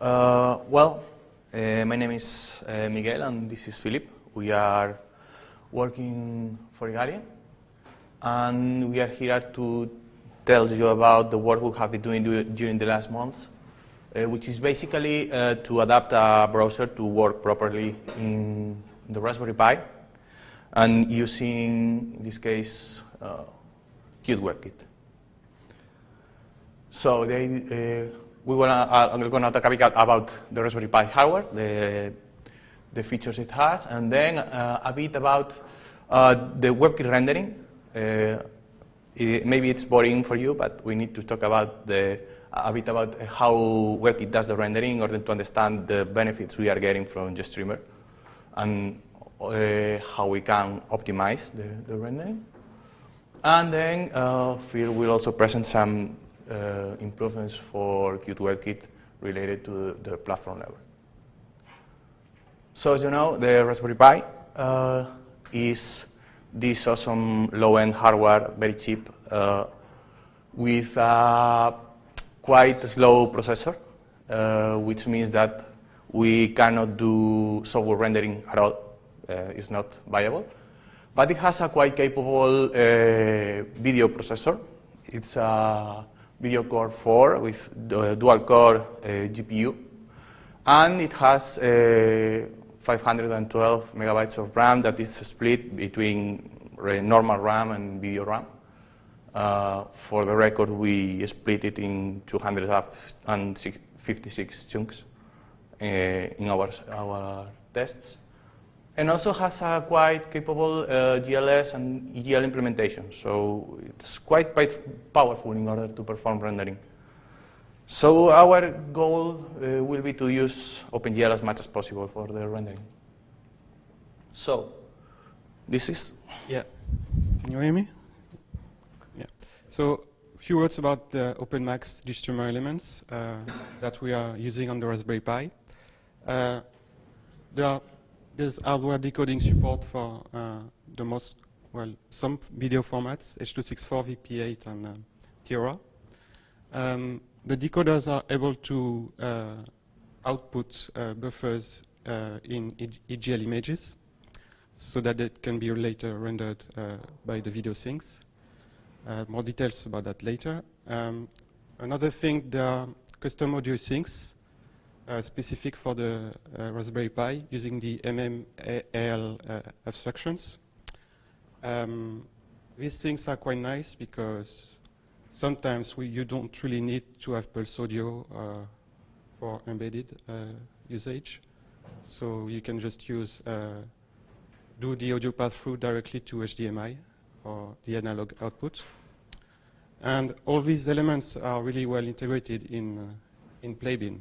Uh, well, uh, my name is uh, Miguel and this is Philip. We are working for Igalia and we are here to tell you about the work we have been doing during the last months, uh, which is basically uh, to adapt a browser to work properly in the Raspberry Pi and using, in this case, uh, Qt WebKit. So they, uh, we wanna, uh, I'm going to talk about the Raspberry Pi hardware, the, the features it has, and then uh, a bit about uh, the WebKit rendering. Uh, it, maybe it's boring for you, but we need to talk about the, a bit about how WebKit does the rendering in order to understand the benefits we are getting from GStreamer and uh, how we can optimize the, the rendering. And then uh, Phil will also present some uh, improvements for Qt WebKit related to the, platform level. So as you know, the Raspberry Pi uh, is this awesome low-end hardware, very cheap, uh, with a quite slow processor, uh, which means that we cannot do software rendering at all. Uh, it's not viable. But it has a quite capable uh, video processor. It's a Video Core 4 with dual core uh, GPU. And it has uh, 512 megabytes of RAM that is split between normal RAM and video RAM. Uh, for the record, we split it in 256 chunks uh, in our, our tests and also has a quite capable uh, GLES and EGL implementation. So it's quite, quite powerful in order to perform rendering. So our goal uh, will be to use OpenGL as much as possible for the rendering. So this is... Yeah. Can you hear me? Yeah. So a few words about the OpenMax GStreamer elements uh, that we are using on the Raspberry Pi. Uh, there are there's hardware decoding support for uh, the most, well, some video formats, H.264, VP8, and uh, Theora. Um, the decoders are able to uh, output uh, buffers uh, in EGL images so that it can be later rendered uh, by the video sinks. more details about that later. Um, another thing, there are custom audio sinks specific for the uh, Raspberry Pi using the MMAL uh, abstractions. Um, these things are quite nice because sometimes we, you don't really need to have Pulse Audio uh, for embedded uh, usage. So you can just use, do the audio pass-through directly to HDMI or the analog output. And all these elements are really well integrated in, in Playbin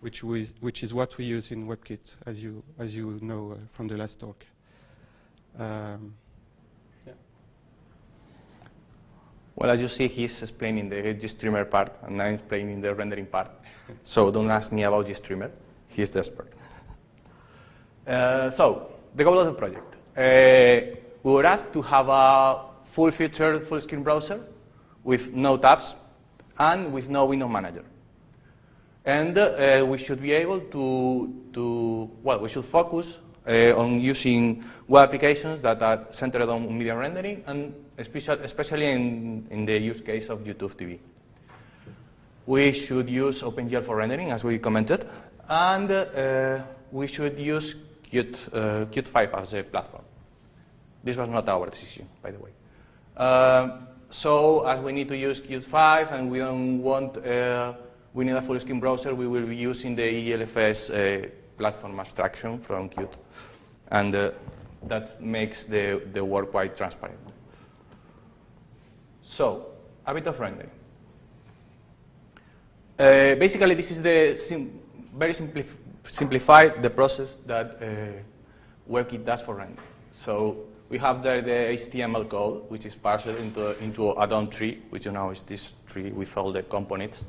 which, which is what we use in WebKit, as you, as you know uh, from the last talk. Um, yeah. Well, as you see, he's explaining the GStreamer part, and I'm explaining the rendering part. so don't ask me about GStreamer. He's the expert. Uh, so, the goal of the project. Uh, we were asked to have a full-featured, full-screen browser with no tabs and with no window manager. And uh, we should be able to, to, well, we should focus uh, on using web applications that are centered on media rendering, and especially in, in the use case of YouTube TV. We should use OpenGL for rendering, as we commented, and uh, we should use Qt, uh, Qt 5 as a platform. This was not our decision, by the way. Uh, so, as we need to use Qt 5 and we don't want we need a full screen browser, we will be using the EGLFS uh, platform abstraction from Qt. And uh, that makes the, the work quite transparent. So, a bit of rendering. Uh, basically, this is the sim very simplif simplified the process that uh, WebKit does for rendering. So we have there the HTML code, which is parsed into, into a DOM tree, which you know is this tree with all the components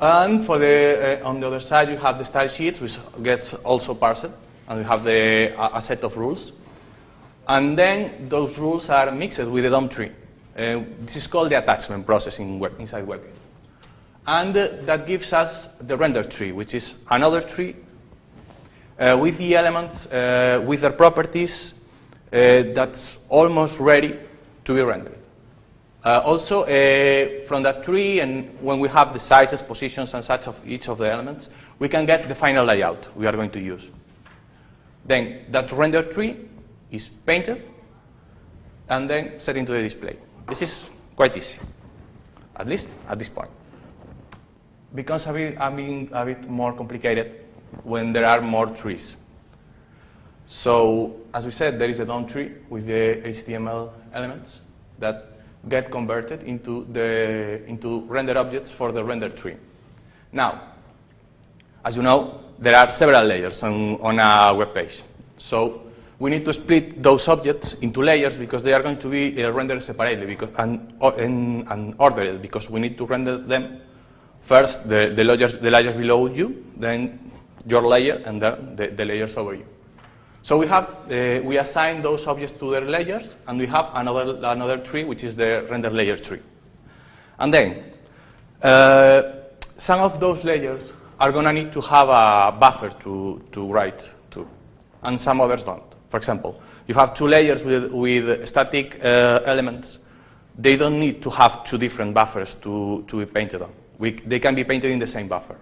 and for the, uh, on the other side, you have the style sheets, which gets also parsed, and you have the, a, a set of rules. And then those rules are mixed with the DOM tree. Uh, this is called the attachment process in web, inside WebKit. And uh, that gives us the render tree, which is another tree uh, with the elements, uh, with their properties, uh, that's almost ready to be rendered. Uh, also, uh, from that tree, and when we have the sizes, positions, and such of each of the elements, we can get the final layout we are going to use. Then that render tree is painted and then set into the display. This is quite easy, at least at this point. Becomes a bit, a bit, a bit more complicated when there are more trees. So, as we said, there is a DOM tree with the HTML elements that get converted into, the, into render objects for the render tree. Now, as you know, there are several layers on, on a web page. So we need to split those objects into layers because they are going to be uh, rendered separately because, and, and, and, ordered because we need to render them first the, the, layers, the layers below you, then your layer, and then the, the layers over you. So we have, uh, we assign those objects to their layers, and we have another, another tree, which is the render layer tree. And then, uh, some of those layers are going to need to have a buffer to, to write to, and some others don't. For example, you have two layers with, with static uh, elements. They don't need to have two different buffers to, to be painted on. We, they can be painted in the same buffer.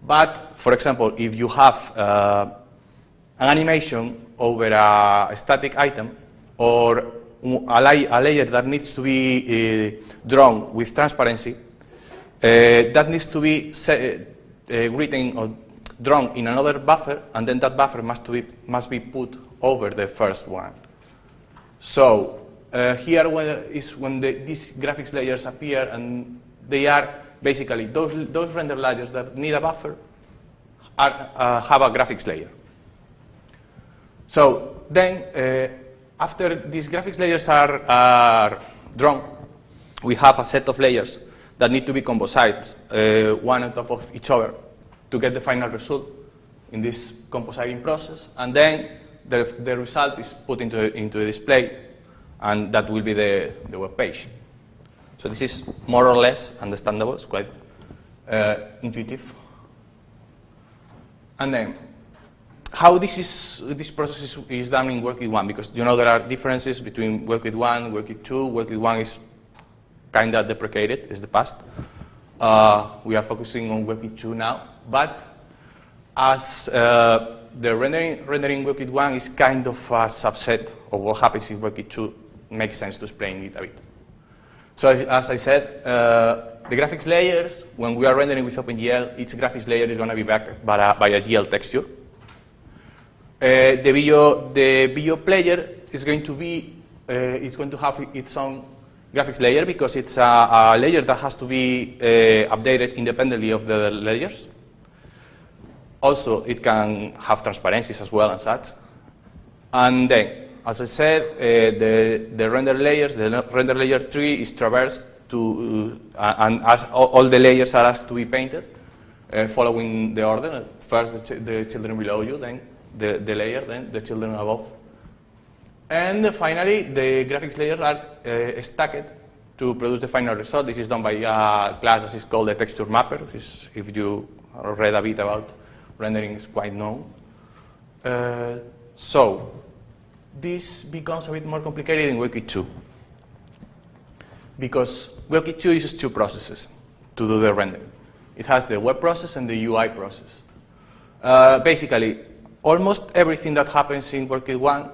But, for example, if you have uh, an animation over a static item or a, a layer that needs to be uh, drawn with transparency, uh, that needs to be uh, written or drawn in another buffer, and then that buffer must be, must be put over the first one. So uh, here is when the, these graphics layers appear, and they are basically those, those render layers that need a buffer are, uh, have a graphics layer. So then, uh, after these graphics layers are, are, drawn, we have a set of layers that need to be composite, uh, one on top of each other, to get the final result in this compositing process. And then the, the result is put into, into the display, and that will be the, the web page. So this is more or less understandable. It's quite uh, intuitive. And then, how this, is, this process is, is done in WebKit 1, because you know there are differences between WebKit 1, WebKit 2. WebKit 1 is kind of deprecated, it's the past. Uh, we are focusing on WebKit 2 now, but as uh, the rendering, rendering WebKit 1 is kind of a subset of what happens in WorkIt 2, makes sense to explain it a bit. So as, as I said, uh, the graphics layers, when we are rendering with OpenGL, each graphics layer is going to be backed by a, by a GL texture. Uh, the video, the video player is going to be, uh, it's going to have its own graphics layer because it's a, a layer that has to be uh, updated independently of the layers. Also, it can have transparencies as well and such. And then, as I said, uh, the, the render layers, the render layer tree is traversed to, uh, and as all, all, the layers are asked to be painted, uh, following the order. First the, ch the, children below you, then the, the layer, then the children above. And finally, the graphics layers are uh, stacked to produce the final result. This is done by a class that is called the texture mapper, which is, if you read a bit about rendering, is quite known. Uh, so, this becomes a bit more complicated in WebKit 2 because WebKit 2 uses two processes to do the rendering. It has the web process and the UI process. Uh, basically, almost everything that happens in WebKit 1,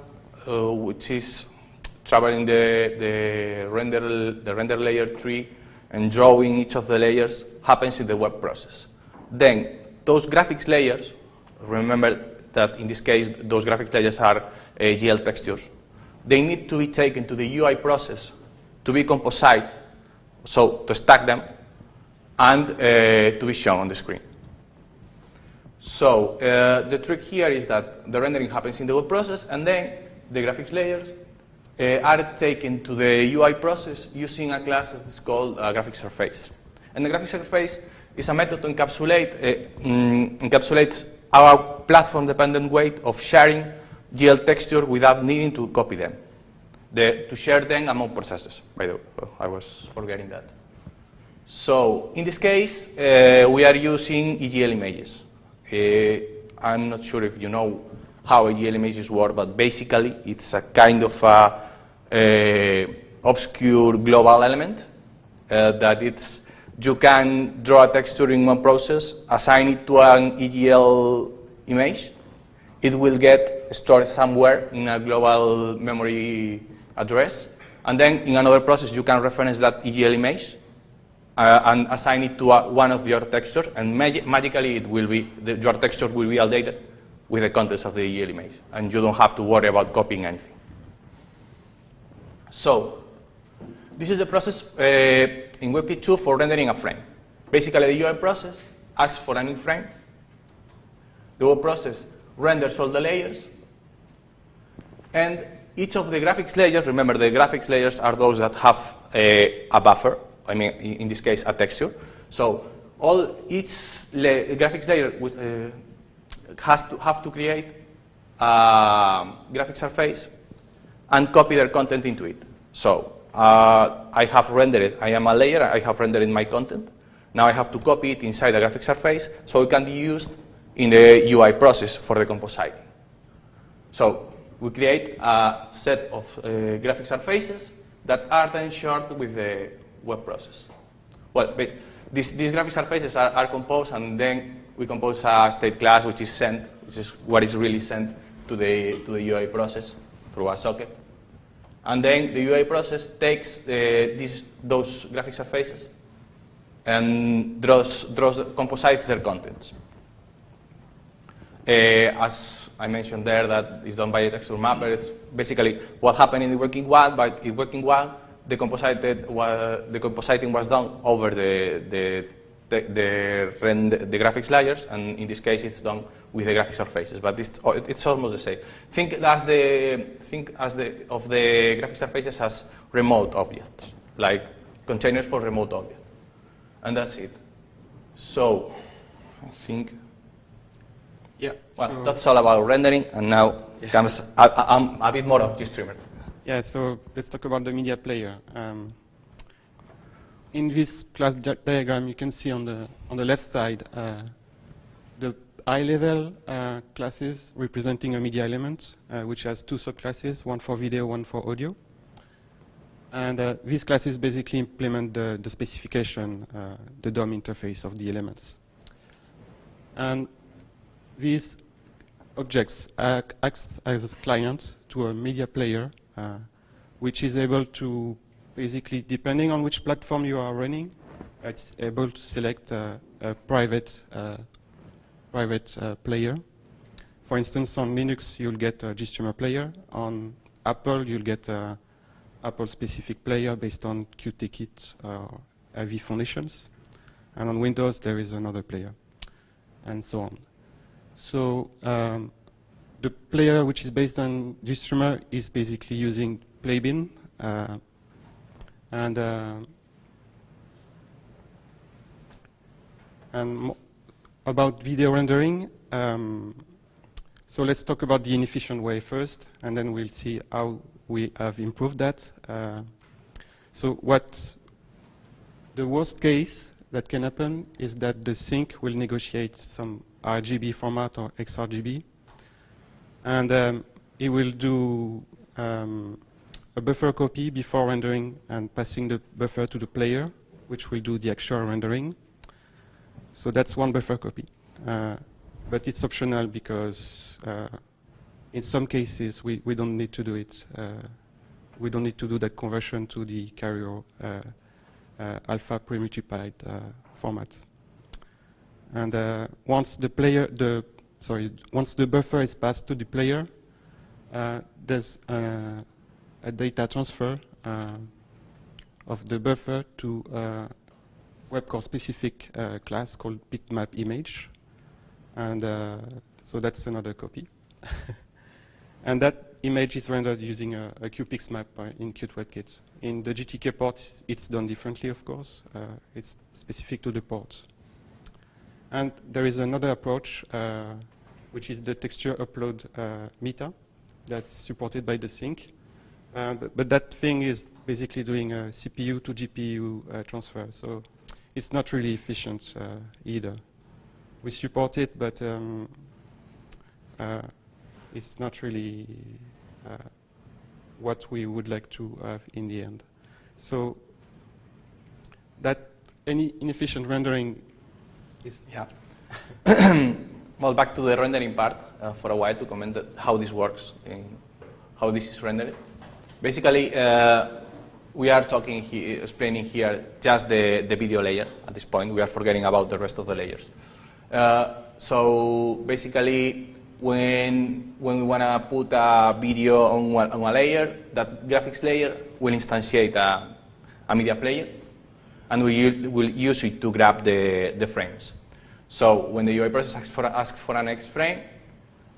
uh, which is traveling the, the, render, the render layer tree and drawing each of the layers, happens in the web process. Then, those graphics layers, remember that in this case, those graphics layers are uh, GL textures. They need to be taken to the UI process to be composite, so to stack them, and uh, to be shown on the screen. So uh, the trick here is that the rendering happens in the web process, and then the graphics layers uh, are taken to the UI process using a class that's called a graphics surface. And the graphics surface is a method to encapsulate, uh, mm, encapsulates our platform-dependent way of sharing GL texture without needing to copy them. The, to share them among processes, by the way. Oh, I was forgetting that. So in this case, uh, we are using EGL images. Uh, I'm not sure if you know how EGL images work, but basically it's a kind of a, a obscure global element uh, that it's you can draw a texture in one process, assign it to an EGL image, it will get stored somewhere in a global memory address, and then in another process you can reference that EGL image uh, and assign it to a, one of your textures, and mag magically it will be, the, your texture will be updated with the contents of the EGL image, and you don't have to worry about copying anything. So, this is the process uh, in WebKit 2 for rendering a frame. Basically, the UI process asks for a new frame. The web process renders all the layers. And each of the graphics layers, remember the graphics layers are those that have a buffer, I mean, in this case, a texture. So all each la graphics layer uh, has to have to create a graphic surface and copy their content into it. So uh, I have rendered it. I am a layer. I have rendered my content. Now I have to copy it inside the graphic surface so it can be used in the UI process for the compositing. So we create a set of uh, graphic surfaces that are then shared with the web process. Well, these, these graphic surfaces are, are, composed and then we compose a state class which is sent, which is what is really sent to the, to the UI process through a socket. And then the UI process takes uh, these, those graphic surfaces and draws, draws, composites their contents. Uh, as I mentioned there, that is done by a texture mapper. It's basically what happened in the WebKit one, but in WebKit one, the, composited, the compositing was done over the, the the, the, the graphics layers, and in this case it's done with the graphic surfaces, but it's, oh, it's almost the same. Think as the think as the of the graphic surfaces as remote objects, like containers for remote objects, and that's it. So, I think. Yeah. Well, so that's all about rendering, and now yeah. comes a, a, a, bit more of GStreamer. Yeah. So let's talk about the media player. Um, in this class di diagram, you can see on the on the left side uh, the high-level uh, classes representing a media element, uh, which has two subclasses, one for video, one for audio. And uh, these classes basically implement the, the specification, uh, the DOM interface of the elements. And these objects act as a client to a media player, which is able to basically, depending on which platform you are running, it's able to select a private, uh, private uh, player. For instance, on Linux, you'll get a GStreamer player. On Apple, you'll get a Apple-specific player based on Qt or AV Foundations. And on Windows, there is another player, and so on. So um, the player which is based on GStreamer is basically using Playbin, uh, and uh, and about video rendering, um, so let's talk about the inefficient way first, and then we'll see how we have improved that. Uh, so what the worst case that can happen is that the sink will negotiate some RGB format or XRGB, and um, it will do um, a buffer copy before rendering and passing the buffer to the player, which will do the actual rendering. So that's one buffer copy. Uh, but it's optional because uh, in some cases we, we don't need to do it. Uh, we don't need to do that conversion to the carrier uh, uh, alpha premultiplied uh, format. And once the player, the sorry, once the buffer is passed to the player, there's a data transfer uh, of the buffer to a WebCore specific uh, class called bitmap image. And uh, so that's another copy. and that image is rendered using a, a QPixmap in Qt WebKit. In the GTK port, it's done differently, of course. Uh, it's specific to the port. And there is another approach, uh, which is the texture upload uh, meta that's supported by the sink. Uh, but, but, that thing is basically doing a CPU to GPU uh, transfer. So it's not really efficient uh, either. We support it, but um, uh, it's not really uh, what we would like to have in the end. So that any inefficient rendering is yeah. well, back to the rendering part uh, for a while to comment how this works, and how this is rendered. Basically, uh, we are talking, he explaining here just the, the video layer at this point. We are forgetting about the rest of the layers. Uh, so basically, when, when we want to put a video on on a layer, that graphics layer will instantiate a, a media player, and we will use it to grab the, the frames. So when the UI process asks for, asks for an X frame,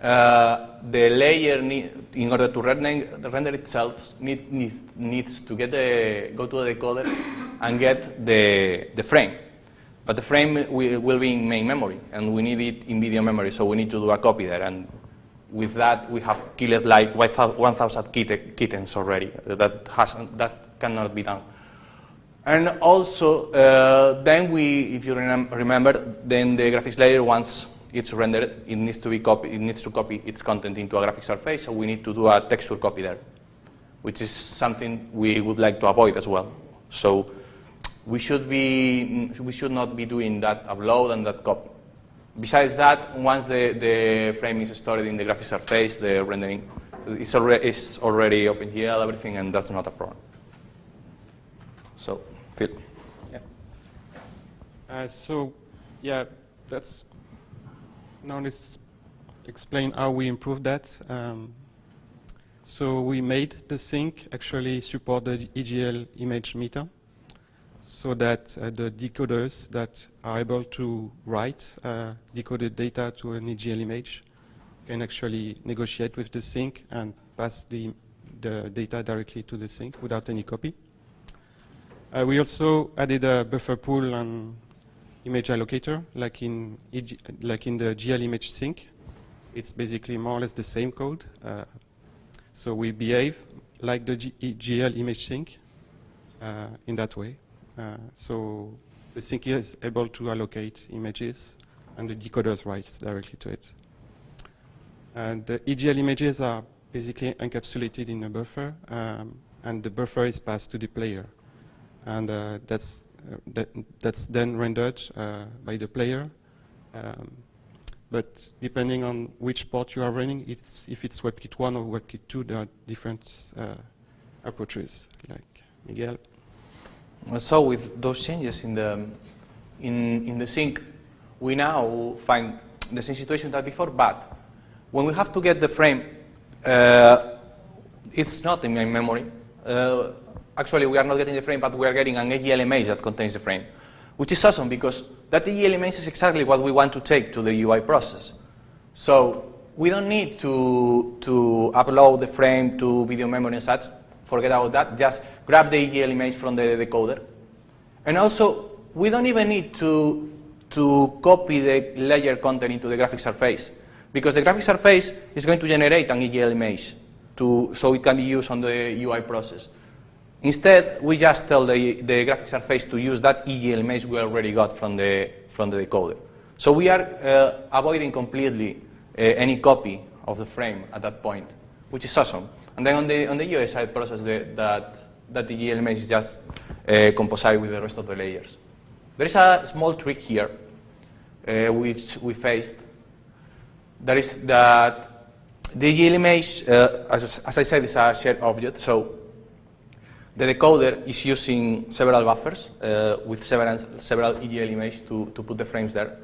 uh, the layer, need, in order to render, render itself, need, need, needs to get the, go to the decoder and get the, the frame. But the frame will, will be in main memory, and we need it in video memory, so we need to do a copy there. And with that, we have killed like 1,000 kittens already. That, has, that cannot be done. And also, uh, then we, if you remember, then the graphics layer, once it's rendered, it needs to be copy, it needs to copy its content into a graphic surface, so we need to do a texture copy there, which is something we would like to avoid as well. So we should be, we should not be doing that upload and that copy. Besides that, once the, the frame is stored in the graphic surface, the rendering, it's already, it's already OpenGL, everything, and that's not a problem. So, Phil. Yeah. Uh, so, yeah, that's now let's explain how we improved that. Um, so we made the sink actually support the EGL image meta so that uh, the decoders that are able to write uh, decoded data to an EGL image can actually negotiate with the sink and pass the, the data directly to the sink without any copy. Uh, we also added a buffer pool and image allocator, like in, EG, like in the GL image sink. It's basically more or less the same code. Uh, so we behave like the G GL image sink uh, in that way. Uh, so the sink is able to allocate images, and the decoders write directly to it. And the EGL images are basically encapsulated in a buffer, um, and the buffer is passed to the player. And uh, that's uh, that, that's then rendered uh, by the player. Um, but depending on which port you are running, it's, if it's WebKit 1 or WebKit 2, there are different approaches, like Miguel. So with those changes in the, in, in the sink, we now find the same situation that before, but when we have to get the frame, uh, it's not in my memory. Actually we are not getting the frame, but we are getting an EGL image that contains the frame, which is awesome because that EGL image is exactly what we want to take to the UI process. So we don't need to, to upload the frame to video memory and such. Forget about that. Just grab the EGL image from the decoder. And also, we don't even need to, to copy the layer content into the graphic surface because the graphic surface is going to generate an EGL image to, so it can be used on the UI process. Instead, we just tell the, the graphic surface to use that EGL image we already got from the, from the decoder. So we are uh, avoiding completely uh, any copy of the frame at that point, which is awesome. And then on the, on the UI side process, the, that, that EGL image is just uh, composite with the rest of the layers. There is a small trick here, uh, which we faced. That is that the EGL image, uh, as, as I said, is a shared object. So the decoder is using several buffers uh, with several, several EGL images to, to put the frames there.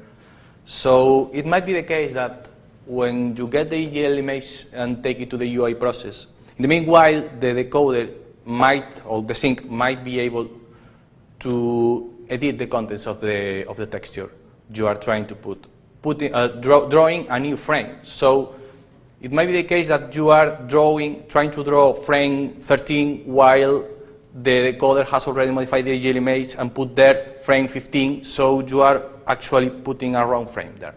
So it might be the case that when you get the EGL image and take it to the UI process, in the meanwhile, the decoder might, or the sink might be able to edit the contents of the, of the texture you are trying to put, putting, uh, draw, drawing a new frame. So it might be the case that you are drawing, trying to draw frame 13 while the decoder has already modified the EGL image and put there frame 15, so you are actually putting a wrong frame there.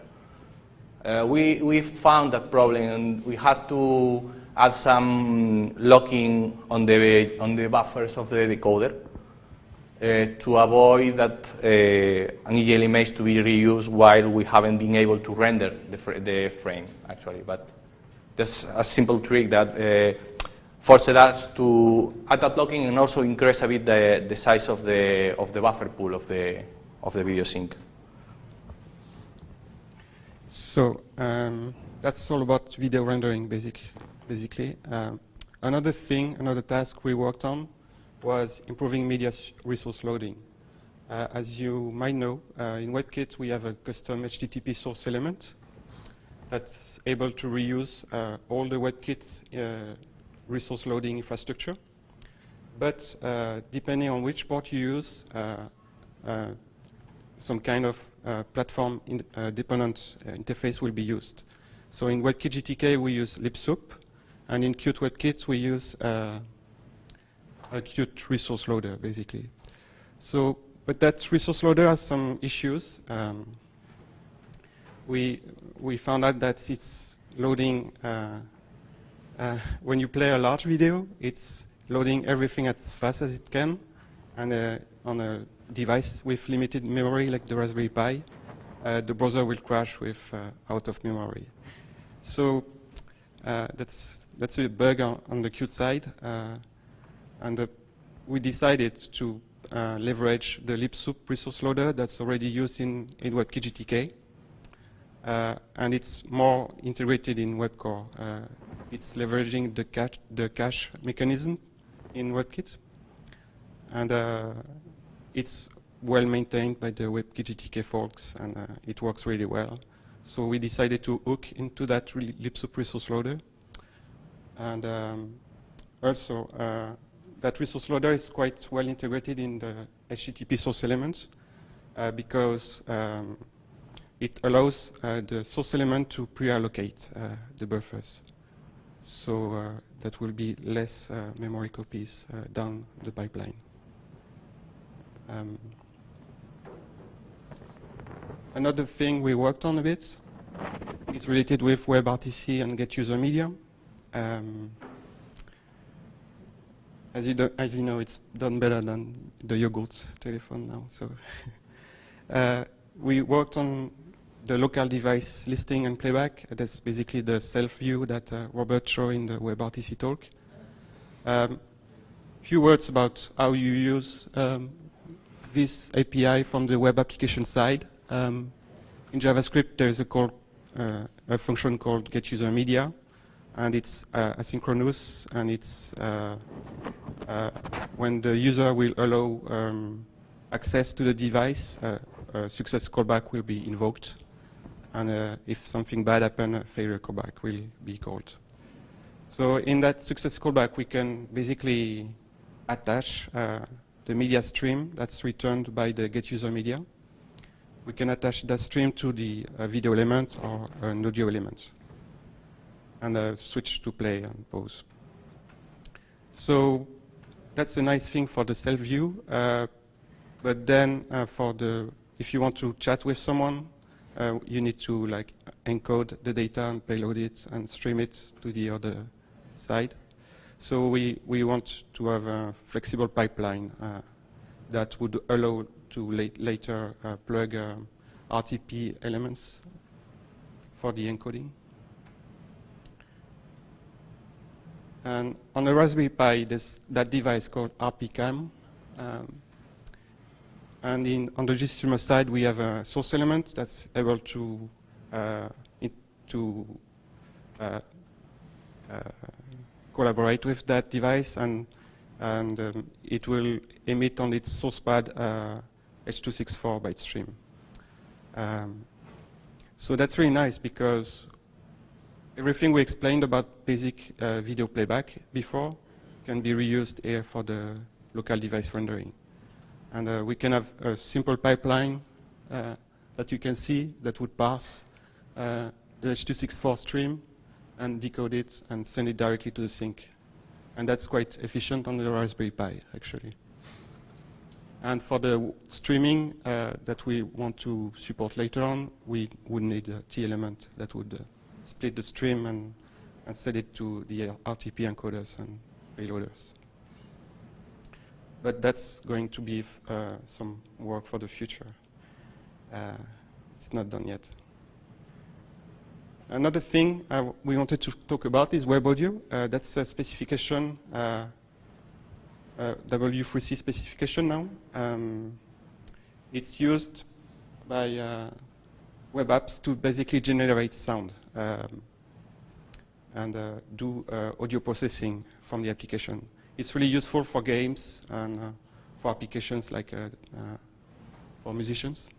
Uh, we, we found that problem and we had to add some locking on the, on the buffers of the decoder. uh, to avoid that uh, an EGL image to be reused while we haven't been able to render the, fr the frame, actually. But that's a simple trick that forced us to add a blocking and also increase a bit the, the size of the, of the buffer pool of the, of the video sink. So um, that's all about video rendering, basic, basically. Um, another thing, another task we worked on was improving media resource loading. Uh, as you might know, uh, in WebKit we have a custom HTTP source element that's able to reuse uh, all the WebKit uh, resource loading infrastructure. But uh, depending on which port you use, uh, some kind of platform in, dependent interface will be used. So in WebKit GTK we use libsoup, and in Qt WebKit we use a Qt resource loader, basically. So, but that resource loader has some issues. Um, we we found out that it's loading uh, uh, when you play a large video, it's loading everything as fast as it can, and uh, on a device with limited memory like the Raspberry Pi, uh, the browser will crash with uh, out of memory. So uh, that's that's a bug on, on the Qt side. And uh, we decided to leverage the libsoup resource loader that's already used in, in WebKit GTK. Uh, and it's more integrated in WebCore. Uh, it's leveraging the cache, the cache mechanism in WebKit. And uh, it's well maintained by the WebKit GTK folks, and uh, it works really well. So we decided to hook into that libsoup resource loader. And um, also, that resource loader is quite well integrated in the HTTP source elements uh, because um, it allows uh, the source element to pre-allocate uh, the buffers. So uh, that will be less memory copies down the pipeline. Um, another thing we worked on a bit is related with WebRTC and Get User Media. Um, as you, as you know, it's done better than the yogurt telephone now. So uh, we worked on the local device listing and playback. That's basically the self-view that uh, Robert showed in the WebRTC talk. Um, few words about how you use um, this API from the web application side. Um, in JavaScript, there is a, call, uh, a function called getUserMedia, and it's uh, asynchronous, and it's uh, uh, when the user will allow um, access to the device, uh, a success callback will be invoked, and uh, if something bad happens, a failure callback will be called. So in that success callback, we can basically attach the media stream that's returned by the get user media. We can attach that stream to the uh, video element or an audio element and uh, switch to play and pause. So that's a nice thing for the self view. Uh, but then uh, for the, if you want to chat with someone, uh, you need to like encode the data and payload it and stream it to the other side. So we, we want to have a flexible pipeline uh, that would allow to la later uh, plug RTP elements for the encoding. And on the Raspberry Pi, there's that device called RPCam. Um, and in, on the GStreamer side, we have a source element that's able to, uh, to uh, uh, collaborate with that device, and, and um, it will emit on its source pad H.264 uh, byte stream. Um, so that's really nice because everything we explained about basic uh, video playback before can be reused here for the local device rendering. And uh, we can have a simple pipeline uh, that you can see that would pass uh, the H.264 stream and decode it and send it directly to the sink. And that's quite efficient on the Raspberry Pi, actually. And for the streaming uh, that we want to support later on, we would need a tee element that would uh, split the stream and, and set it to the RTP encoders and payloaders. But that's going to be uh, some work for the future. Uh, it's not done yet. Another thing uh, we wanted to talk about is web audio. Uh, that's a specification, uh, W3C specification now. Um, it's used by uh, web apps to basically generate sound um, and uh, do uh, audio processing from the application. It's really useful for games and for applications like for musicians.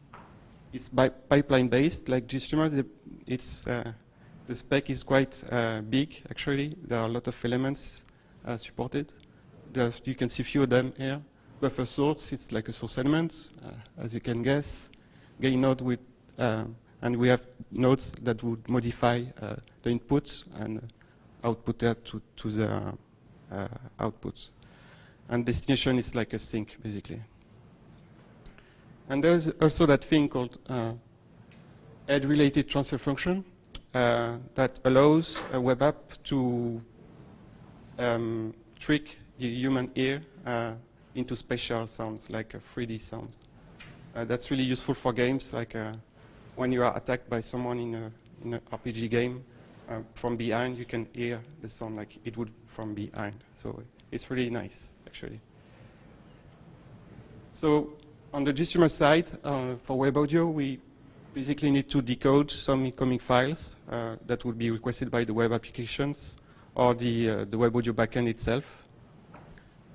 It's pipeline based, like GStreamer. It's uh, the spec is quite uh, big. Actually, there are a lot of elements uh, supported. There's, you can see a few of them here. Buffer source, it's like a source element, uh, as you can guess. Gain node with, uh, and we have nodes that would modify uh, the input and output that to, to the outputs. And destination is like a sink, basically. And there's also that thing called uh, head-related transfer function uh, that allows a web app to um, trick the human ear uh, into spatial sounds, like a 3D sound. Uh, that's really useful for games, like uh, when you are attacked by someone in an in a RPG game, uh, from behind you can hear the sound like it would from behind. So it's really nice, actually. So on the GStreamer side, uh, for web audio, we basically need to decode some incoming files uh, that would be requested by the web applications or the, uh, the web audio backend itself.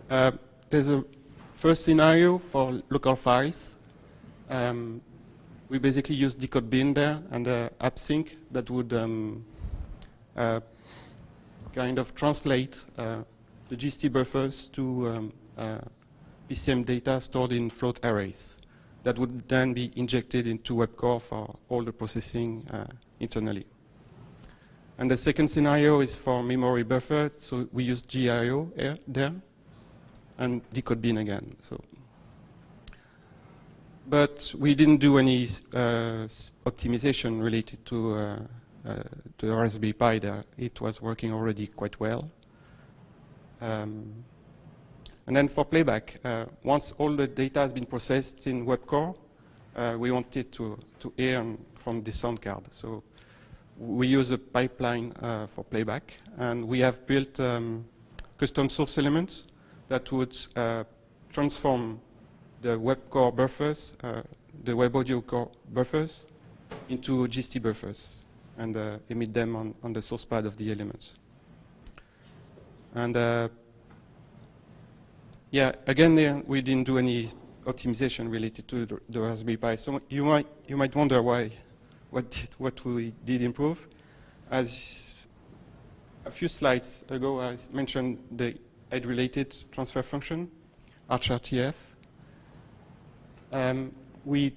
Uh, there's a first scenario for local files. Um, we basically use decode bin there and uh, AppSink that would um, kind of translate uh, the GST buffers to um, PCM data stored in float arrays that would then be injected into WebCore for all the processing uh, internally. And the second scenario is for memory buffer, so we use GIO there and decode bin again. So, but we didn't do any uh, optimization related to, uh, uh, to the Raspberry Pi. It was working already quite well. Um, and then for playback, uh, once all the data has been processed in WebCore, uh, we want it to, to hear from the sound card. So we use a pipeline uh, for playback, and we have built um, custom source elements that would uh, transform the WebCore buffers, uh, the web audio core buffers, into GST buffers, and uh, emit them on, on the source pad of the elements. And yeah, again, we didn't do any optimization related to the, the, Raspberry Pi. So you might, you might wonder why, what, did, what we did improve. As a few slides ago, I mentioned the head-related transfer function, HRTF. Um, we,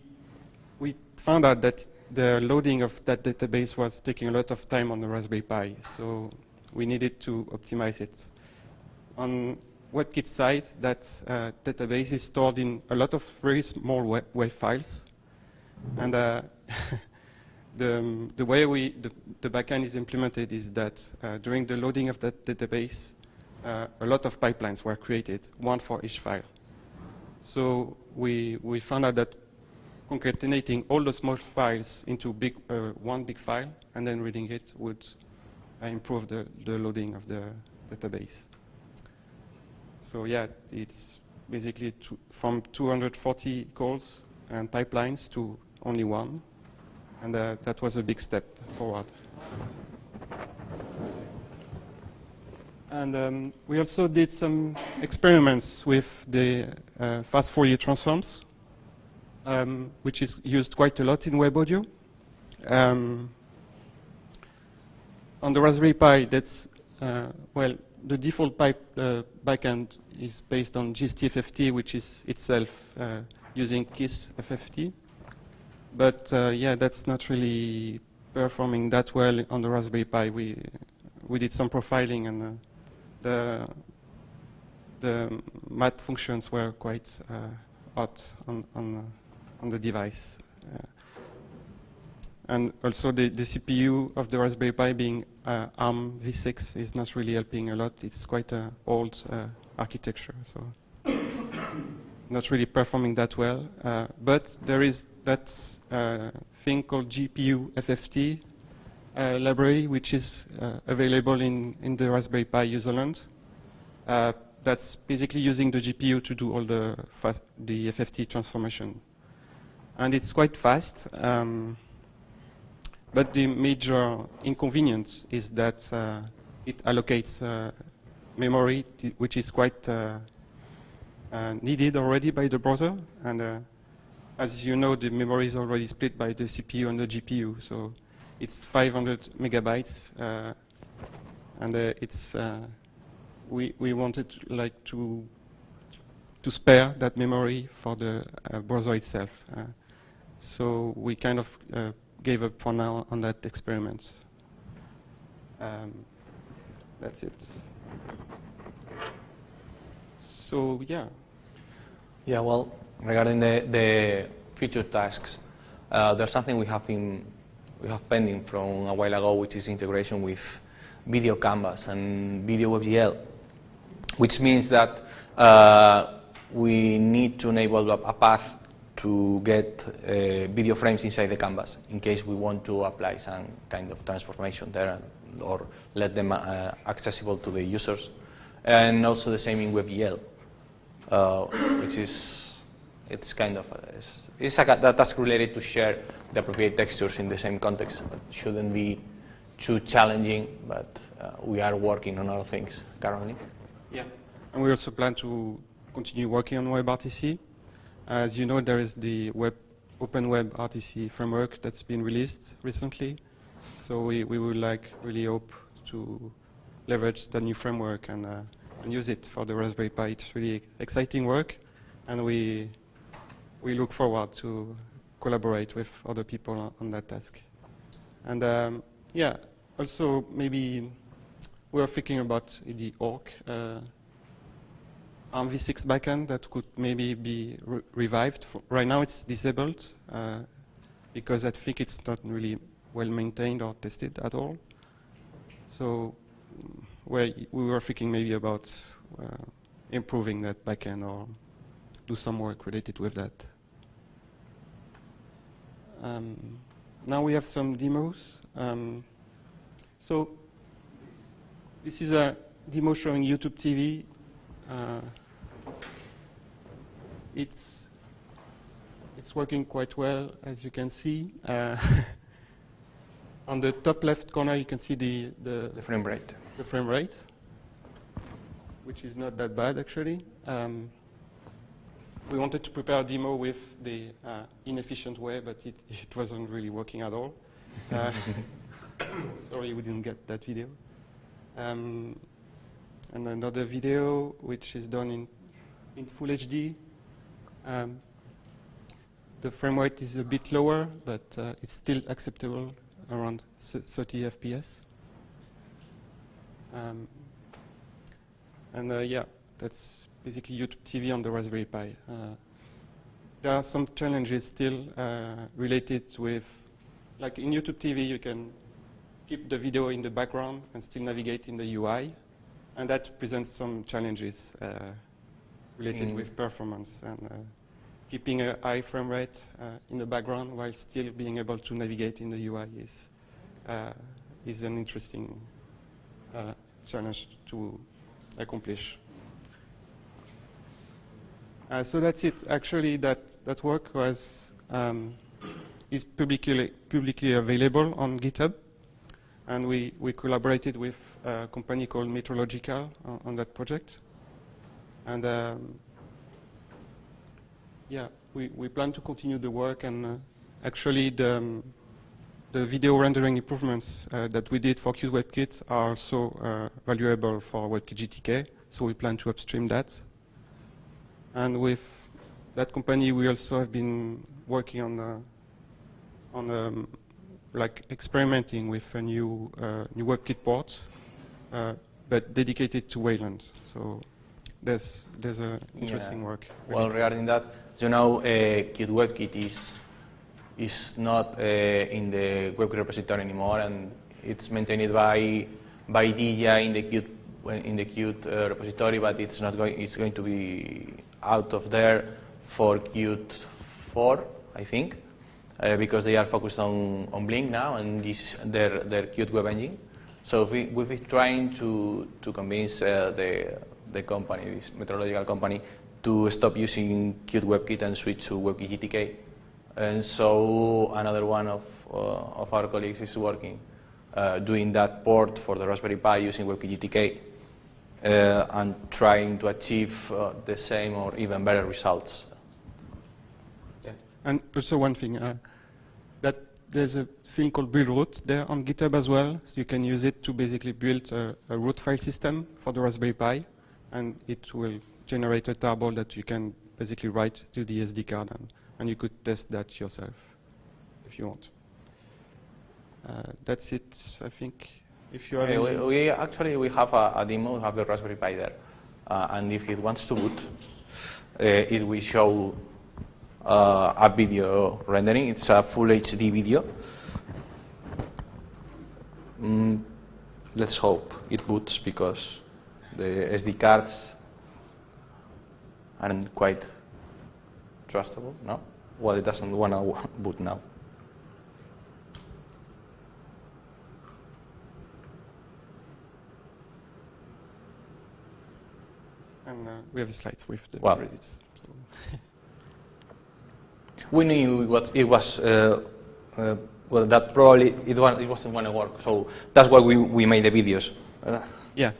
we found out that the loading of that database was taking a lot of time on the Raspberry Pi, so we needed to optimize it. On WebKit side, that uh, database is stored in a lot of very small web, WAV files. And uh, the, um, the way we, the, the, backend is implemented is that uh, during the loading of that database, uh, a lot of pipelines were created, one for each file. So we, we found out that concatenating all the small files into big, uh, one big file and then reading it would uh, improve the, the loading of the database. So yeah, it's basically from 240 calls and pipelines to only one. And uh, that was a big step forward. And um, we also did some experiments with the uh, fast Fourier transforms, um, which is used quite a lot in web audio. Um, on the Raspberry Pi, that's, uh, well, the default pipe uh, backend is based on GST-FFT, which is itself uh, using KISS FFT. But uh, yeah, that's not really performing that well on the Raspberry Pi. We we did some profiling, and uh, the the math functions were quite uh, hot on on on the device. And also the, the CPU of the Raspberry Pi being uh, ARM v6 is not really helping a lot. It's quite an old uh, architecture. So not really performing that well. Uh, but there is that uh, thing called GPU FFT uh, library, which is uh, available in, in the Raspberry Pi userland. That's basically using the GPU to do all the, the FFT transformation. And it's quite fast. Um, but the major inconvenience is that uh, it allocates memory, which is quite uh, needed already by the browser. And uh, as you know, the memory is already split by the CPU and the GPU. So it's 500 megabytes. Uh, and it's we, we wanted like to to spare that memory for the uh, browser itself. So we kind of uh, gave up for now on that experiment. Um, that's it. So yeah. Yeah, well, regarding the, the future tasks, uh, there's something we have in we have pending from a while ago, which is integration with video canvas and video WebGL, which means that uh, we need to enable a path to get uh, video frames inside the canvas in case we want to apply some kind of transformation there or let them uh, accessible to the users. And also the same in WebGL uh, which is it's kind of a, it's, it's a, task related to share the appropriate textures in the same context. It shouldn't be too challenging, but uh, we are working on other things currently. Yeah, and we also plan to continue working on WebRTC. As you know, there is the web OpenWebRTC framework that's been released recently. So we, we would like really hope to leverage the new framework and uh, and use it for the Raspberry Pi. It's really exciting work, and we, we look forward to collaborate with other people on, that task. And um, yeah, also maybe we're thinking about the orc uh, ARMv6 backend that could maybe be re revived. Right now it's disabled uh, because I think it's not really well maintained or tested at all. So where we were thinking maybe about uh, improving that backend or do some work related with that. Um, now we have some demos. Um, so this is a demo showing YouTube TV. Uh, it's it's working quite well, as you can see. Uh, on the top left corner, you can see the, the, the frame rate the frame rate, which is not that bad actually. Um, we wanted to prepare a demo with the uh, inefficient way, but it, it, wasn't really working at all. Uh, sorry, we didn't get that video. Um, and another video which is done in, in full HD. Um, the frame rate is a bit lower, but uh, it's still acceptable around 30 FPS. Um, and uh, yeah, that's basically YouTube TV on the Raspberry Pi. Uh, there are some challenges still uh, related with, like in YouTube TV, you can keep the video in the background and still navigate in the UI. And that presents some challenges uh, related mm. with performance and uh, keeping a high frame rate uh, in the background while still being able to navigate in the UI is, is an interesting uh, challenge to accomplish. Uh, so that's it. Actually, that, that work was um, is publicly, publicly available on GitHub. And we, we collaborated with a company called Metrological on, on that project. And um, yeah, we, we plan to continue the work. And uh, actually, the, um, the video rendering improvements uh, that we did for Qt WebKit are also uh, valuable for WebKit GTK, so we plan to upstream that. And with that company, we also have been working on uh, on um, like experimenting with a new uh, new WebKit port, uh, but dedicated to Wayland. So there's there's a interesting yeah. work. Well, regarding that, you know, uh, Qt WebKit is is not uh, in the web repository anymore, and it's maintained by by Digia in the Qt in the Qt uh, repository, but it's not going. It's going to be out of there for Qt 4, I think, uh, because they are focused on, on Blink now and this is their their Qt web engine. So we, we've been trying to to convince uh, the the company, this Metrological company, to stop using Qt WebKit and switch to WebKit GTK. And so another one of uh, of our colleagues is working uh, doing that port for the Raspberry Pi using WebKit GTK uh, and trying to achieve uh, the same or even better results. And also one thing, uh, that there's a thing called Buildroot there on GitHub as well. So you can use it to basically build a, a root file system for the Raspberry Pi, and it will generate a tarball that you can basically write to the SD card, and, and you could test that yourself if you want. Uh, that's it, I think. If you have Uh, any- we, we actually we have a, a demo, we have the Raspberry Pi there, uh, and if it wants to boot, uh, it will show uh, a video rendering. It's a full HD video. Mm, let's hope it boots because the SD cards aren't quite trustable. No, well, it doesn't want to boot now. and uh, we have slides with the Wow. credits. So. We knew what it was. Uh, uh, well, that probably it, was, it wasn't going to work. So that's why we, we made the videos. Uh, Yeah,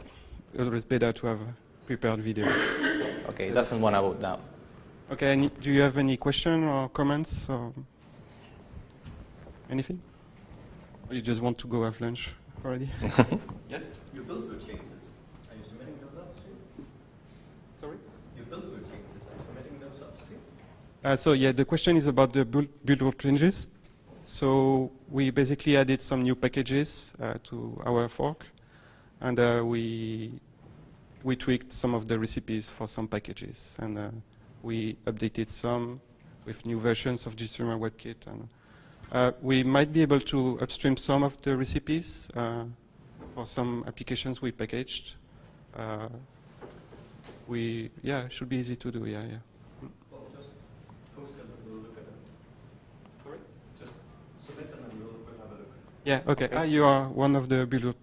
it's always better to have prepared video. okay, that's doesn't want to vote now. Okay, any, do you have any question or comments or anything? Or you just want to go have lunch already? yes? You build boot changes. Are you submitting those upstream? Sorry? You build boot changes. Are you submitting those upstream? Uh, so yeah, the question is about the build, Buildroot changes. So we basically added some new packages uh, to our fork, and uh, we we tweaked some of the recipes for some packages, and uh, we updated some with new versions of GStreamer WebKit, and uh, we might be able to upstream some of the recipes uh, for some applications we packaged. Uh, we yeah, it should be easy to do. Yeah, yeah. Well, just post them and we'll look at them. Sorry? Just submit them and we'll, we'll have a look. Yeah, okay. Ah, you are one of the build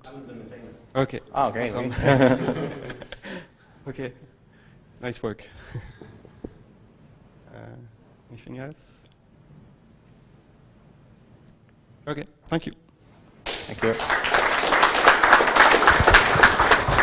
Okay. Okay. Awesome. okay. Okay. Nice work. uh, anything else? Okay, thank you. Thank you.